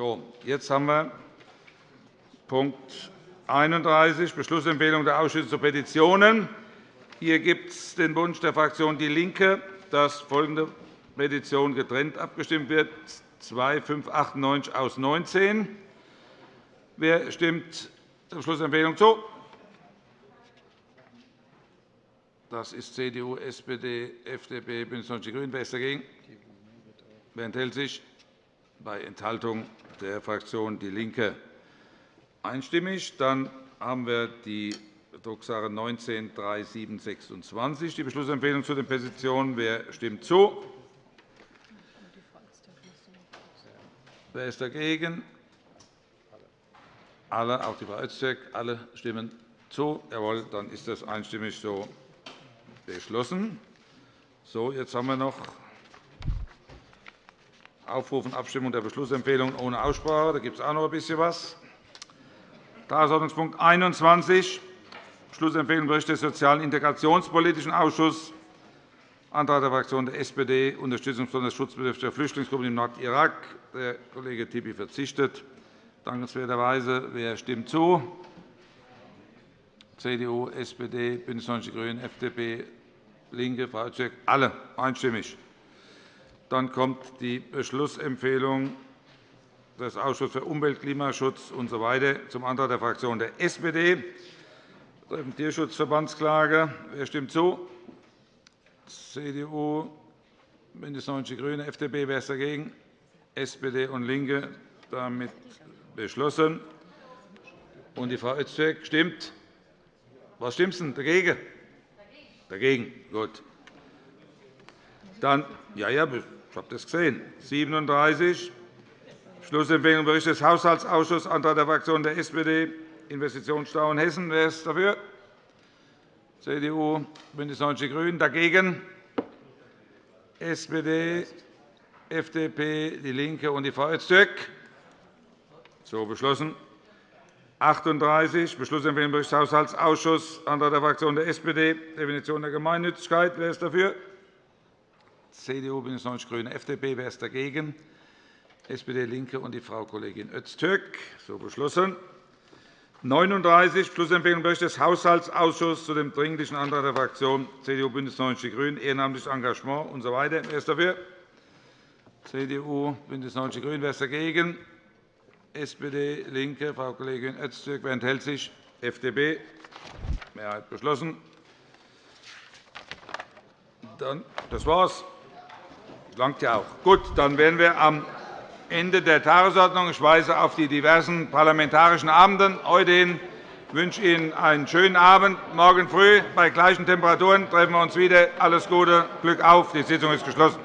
So, jetzt haben wir Punkt 31, Beschlussempfehlung der Ausschüsse zu Petitionen. Hier gibt es den Wunsch der Fraktion DIE LINKE, dass folgende Petition getrennt abgestimmt wird, 2598 aus 19. Wer stimmt der Beschlussempfehlung zu? Das ist CDU, SPD, FDP, BÜNDNIS 90 die GRÜNEN. Wer ist dagegen? Wer enthält sich? Bei Enthaltung der Fraktion DIE LINKE einstimmig. Dann haben wir die Drucksache 19-3726, die Beschlussempfehlung zu den Petitionen. Wer stimmt zu? Wer ist dagegen? Alle, auch die Frau Öztürk, alle stimmen zu. Jawohl, dann ist das einstimmig so beschlossen. So, jetzt haben wir noch Aufrufen Abstimmung der Beschlussempfehlung ohne Aussprache. Da gibt es auch noch ein bisschen was. Tagesordnungspunkt 21, Beschlussempfehlung Bericht des Sozialen Integrationspolitischen Ausschusses, Antrag der Fraktion der SPD, Unterstützung besonders schutzbedürftiger Flüchtlingsgruppen im Nordirak. Der Kollege Tipi verzichtet. Dankenswerterweise. Wer stimmt zu? CDU, SPD, BÜNDNIS 90 die GRÜNEN, FDP, LINKE, Frau Öztürk, alle einstimmig. Dann kommt die Beschlussempfehlung des Ausschusses für Umwelt, Klimaschutz usw. So zum Antrag der Fraktion der SPD betreffend Tierschutzverbandsklage. Wer stimmt zu? CDU, BÜNDNIS 90 die GRÜNEN, FDP. Wer ist dagegen? SPD und LINKE. Damit beschlossen. Und die Frau Öztürk stimmt. Was stimmt sie dagegen? Dagegen. Gut. Dann, ja, ja, ich habe das gesehen. 37. Beschlussempfehlung Bericht des Haushaltsausschusses, Antrag der Fraktion der SPD, Investitionsstau in Hessen. Wer ist dafür? CDU, BÜNDNIS 90 die GRÜNEN. Dagegen? SPD, FDP, DIE LINKE und die Frau Öztürk. So beschlossen. 38. Beschlussempfehlung Bericht des Haushaltsausschusses, Antrag der Fraktion der SPD, Definition der Gemeinnützigkeit. Wer ist dafür? CDU, BÜNDNIS 90 die GRÜNEN, FDP. Wer ist dagegen? SPD, LINKE und die Frau Kollegin Öztürk. So beschlossen. 39. Beschlussempfehlung Bericht des Haushaltsausschusses zu dem Dringlichen Antrag der Fraktion CDU, BÜNDNIS 90 die GRÜNEN, ehrenamtliches Engagement usw. So Wer ist dafür? CDU, BÜNDNIS 90 die GRÜNEN. Wer ist dagegen? SPD, LINKE, Frau Kollegin Öztürk. Wer enthält sich? FDP. Mehrheit beschlossen. Das war's. Langt ja auch. Gut, dann wären wir am Ende der Tagesordnung. Ich weise auf die diversen parlamentarischen Abende heute hin. Ich wünsche Ihnen einen schönen Abend. Morgen früh bei gleichen Temperaturen treffen wir uns wieder. Alles Gute, Glück auf. Die Sitzung ist geschlossen.